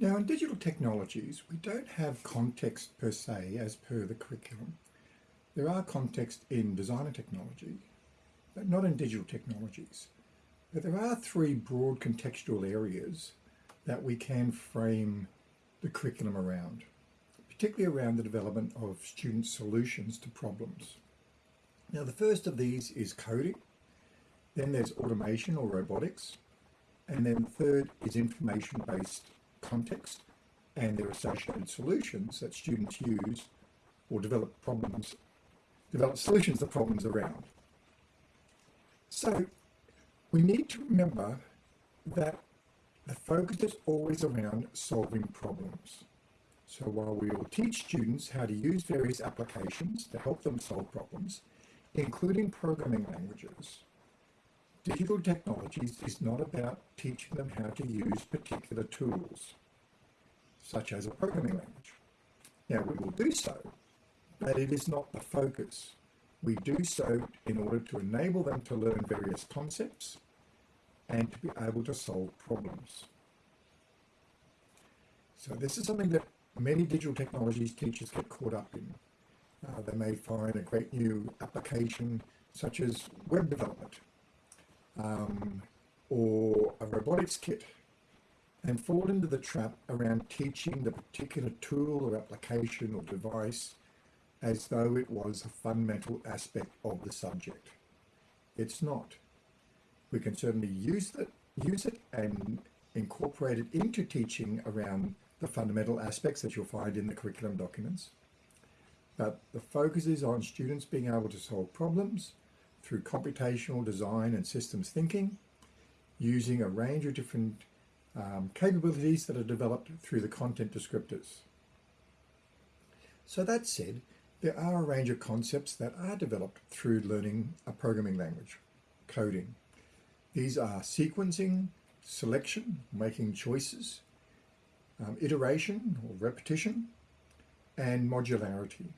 Now in digital technologies, we don't have context per se as per the curriculum. There are context in designer technology, but not in digital technologies. But there are three broad contextual areas that we can frame the curriculum around, particularly around the development of student solutions to problems. Now the first of these is coding, then there's automation or robotics, and then third is information-based context and their associated solutions that students use or develop problems, develop solutions to problems around. So we need to remember that the focus is always around solving problems. So while we will teach students how to use various applications to help them solve problems, including programming languages, digital technologies is not about teaching them how to use particular tools, such as a programming language. Now we will do so, but it is not the focus. We do so in order to enable them to learn various concepts and to be able to solve problems. So this is something that many digital technologies teachers get caught up in. Uh, they may find a great new application such as web development um, or a robotics kit and fall into the trap around teaching the particular tool or application or device as though it was a fundamental aspect of the subject. It's not. We can certainly use it, use it and incorporate it into teaching around the fundamental aspects that you'll find in the curriculum documents. But the focus is on students being able to solve problems through computational design and systems thinking, using a range of different um, capabilities that are developed through the content descriptors. So that said, there are a range of concepts that are developed through learning a programming language, coding. These are sequencing, selection, making choices, um, iteration or repetition, and modularity.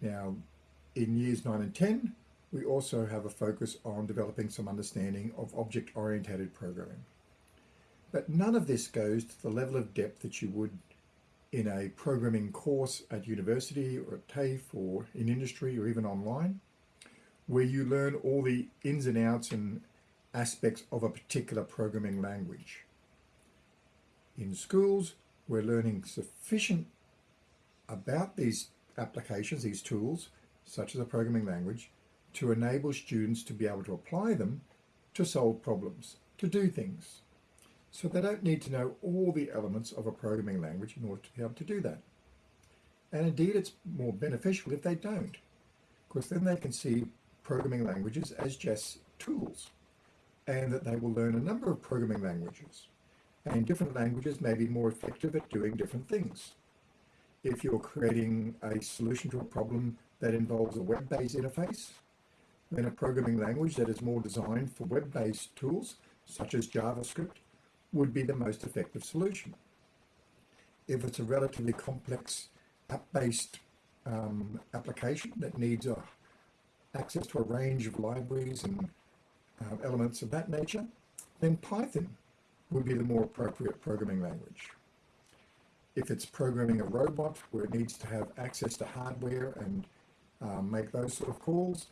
Now, in years 9 and 10, we also have a focus on developing some understanding of object-oriented programming. But none of this goes to the level of depth that you would in a programming course at university or at TAFE or in industry or even online, where you learn all the ins and outs and aspects of a particular programming language. In schools, we're learning sufficient about these applications, these tools, such as a programming language, to enable students to be able to apply them to solve problems, to do things. So they don't need to know all the elements of a programming language in order to be able to do that. And indeed, it's more beneficial if they don't, because then they can see programming languages as just tools, and that they will learn a number of programming languages. And different languages may be more effective at doing different things. If you're creating a solution to a problem that involves a web-based interface, then a programming language that is more designed for web-based tools, such as JavaScript, would be the most effective solution. If it's a relatively complex app-based um, application that needs uh, access to a range of libraries and uh, elements of that nature, then Python would be the more appropriate programming language. If it's programming a robot where it needs to have access to hardware and um, make those sort of calls,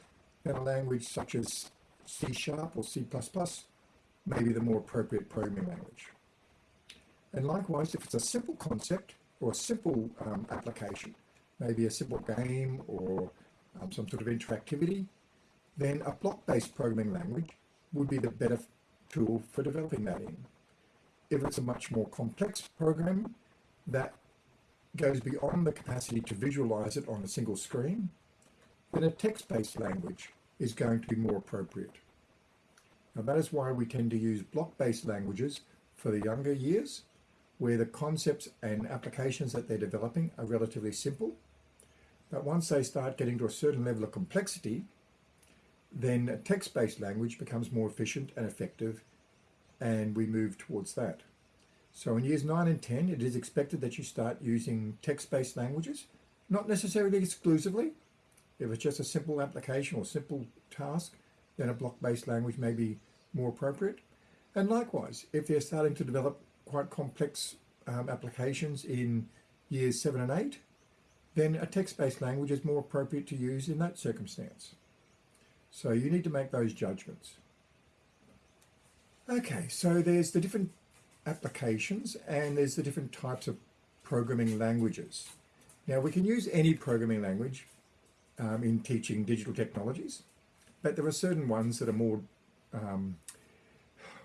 a language such as C Sharp or C++ may be the more appropriate programming language. And likewise, if it's a simple concept or a simple um, application, maybe a simple game or um, some sort of interactivity, then a block-based programming language would be the better tool for developing that in. If it's a much more complex program that goes beyond the capacity to visualize it on a single screen, then a text-based language is going to be more appropriate. Now that is why we tend to use block-based languages for the younger years, where the concepts and applications that they're developing are relatively simple. But once they start getting to a certain level of complexity, then text-based language becomes more efficient and effective, and we move towards that. So in years 9 and 10, it is expected that you start using text-based languages, not necessarily exclusively. If it's just a simple application or simple task, then a block-based language may be more appropriate. And likewise, if they're starting to develop quite complex um, applications in years seven and eight, then a text-based language is more appropriate to use in that circumstance. So you need to make those judgments. Okay, so there's the different applications and there's the different types of programming languages. Now we can use any programming language um, in teaching digital technologies, but there are certain ones that are more um,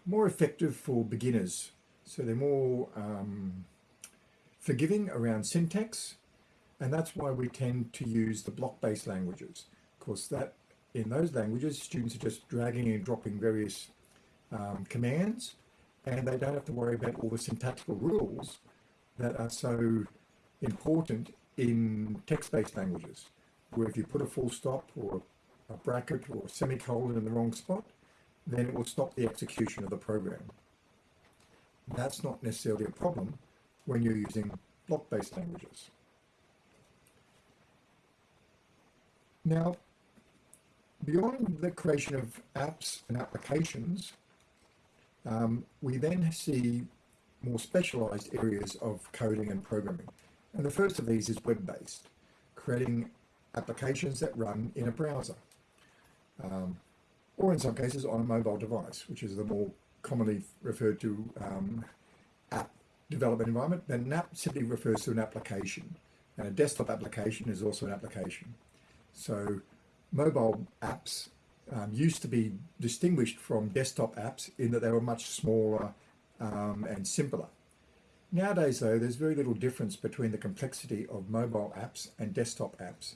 more effective for beginners. So they're more um, forgiving around syntax, and that's why we tend to use the block-based languages. Of course, that in those languages, students are just dragging and dropping various um, commands, and they don't have to worry about all the syntactical rules that are so important in text-based languages, where if you put a full stop or a bracket or a semicolon in the wrong spot, then it will stop the execution of the program. That's not necessarily a problem when you're using block-based languages. Now, beyond the creation of apps and applications, um, we then see more specialized areas of coding and programming. And the first of these is web-based, creating applications that run in a browser. Um, or in some cases on a mobile device, which is the more commonly referred to um, app development environment. Then an app simply refers to an application, and a desktop application is also an application. So mobile apps um, used to be distinguished from desktop apps in that they were much smaller um, and simpler. Nowadays, though, there's very little difference between the complexity of mobile apps and desktop apps.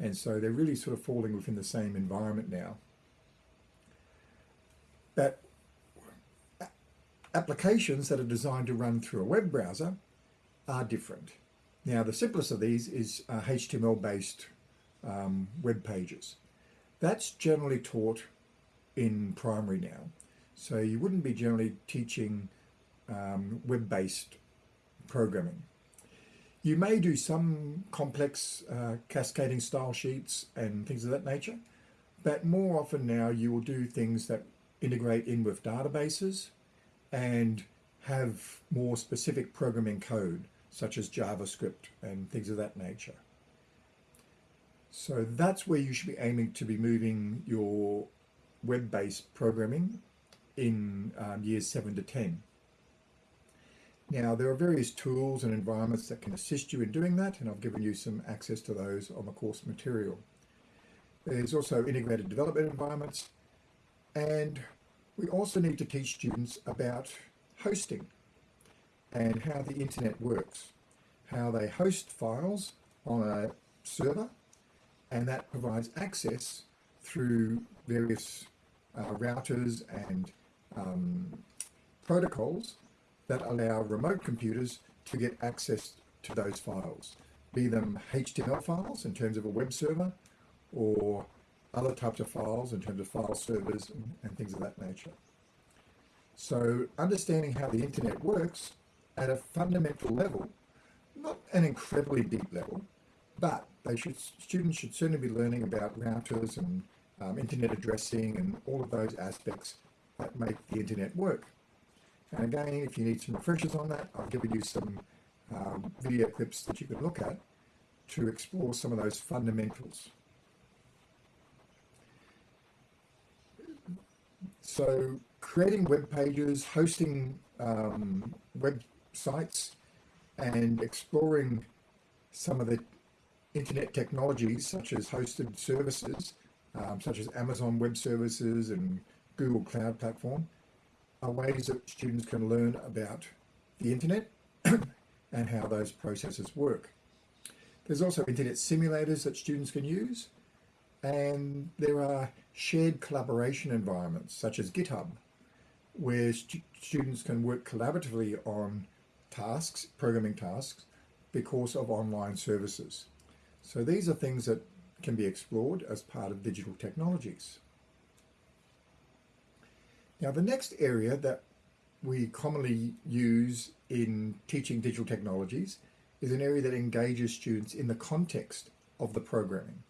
And so they're really sort of falling within the same environment now. But applications that are designed to run through a web browser are different. Now, the simplest of these is uh, HTML-based um, web pages. That's generally taught in primary now. So you wouldn't be generally teaching um, web-based programming. You may do some complex uh, cascading style sheets and things of that nature, but more often now you will do things that integrate in with databases and have more specific programming code such as JavaScript and things of that nature. So that's where you should be aiming to be moving your web-based programming in um, years 7 to 10. Now there are various tools and environments that can assist you in doing that and I've given you some access to those on the course material. There's also integrated development environments and we also need to teach students about hosting and how the internet works, how they host files on a server and that provides access through various uh, routers and um, protocols that allow remote computers to get access to those files, be them HTML files in terms of a web server or other types of files in terms of file servers and, and things of that nature. So understanding how the internet works at a fundamental level, not an incredibly deep level, but they should students should certainly be learning about routers and um, internet addressing and all of those aspects that make the internet work. And again, if you need some refreshers on that, I've given you some um, video clips that you can look at to explore some of those fundamentals. So creating web pages, hosting um, websites, and exploring some of the internet technologies such as hosted services, um, such as Amazon Web Services and Google Cloud Platform, ways that students can learn about the internet and how those processes work. There's also internet simulators that students can use, and there are shared collaboration environments such as GitHub, where stu students can work collaboratively on tasks, programming tasks, because of online services. So these are things that can be explored as part of digital technologies. Now the next area that we commonly use in teaching digital technologies is an area that engages students in the context of the programming.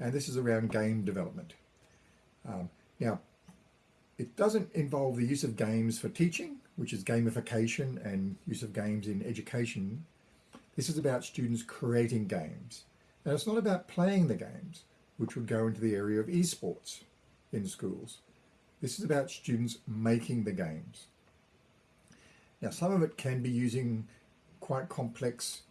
And this is around game development. Um, now, it doesn't involve the use of games for teaching, which is gamification and use of games in education, this is about students creating games. And it's not about playing the games, which would go into the area of esports in schools. This is about students making the games. Now, some of it can be using quite complex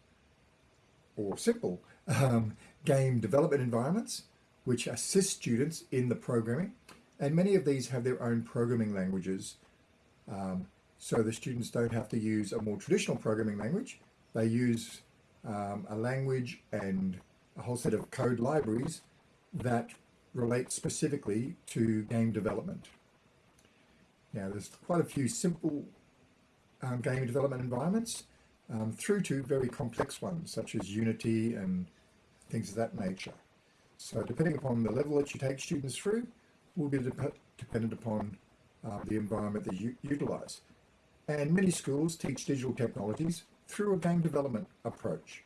or simple um, game development environments, which assist students in the programming. And many of these have their own programming languages. Um, so the students don't have to use a more traditional programming language. They use um, a language and a whole set of code libraries that relate specifically to game development. Now there's quite a few simple um, game development environments um, through to very complex ones such as Unity and things of that nature. So depending upon the level that you take students through will be dep dependent upon uh, the environment that you utilize. And many schools teach digital technologies through a game development approach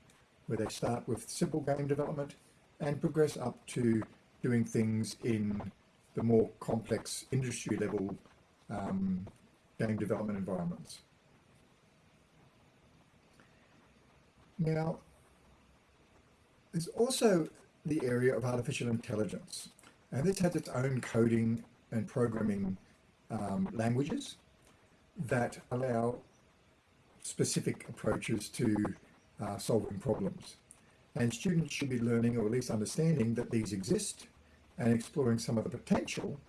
where they start with simple game development and progress up to doing things in the more complex industry level um, game development environments. Now, there's also the area of artificial intelligence, and this has its own coding and programming um, languages that allow specific approaches to uh, solving problems. And students should be learning or at least understanding that these exist and exploring some of the potential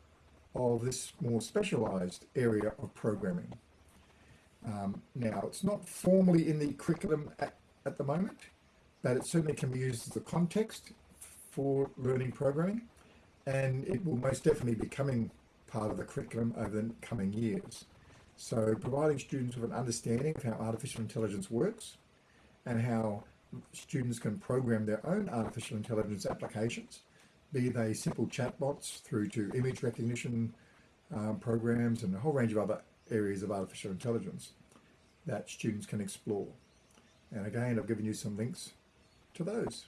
of this more specialized area of programming. Um, now, it's not formally in the curriculum at, at the moment, but it certainly can be used as a context for learning programming, and it will most definitely be becoming part of the curriculum over the coming years. So providing students with an understanding of how artificial intelligence works and how students can program their own artificial intelligence applications, be they simple chatbots through to image recognition um, programs and a whole range of other areas of artificial intelligence that students can explore. And again, I've given you some links to those.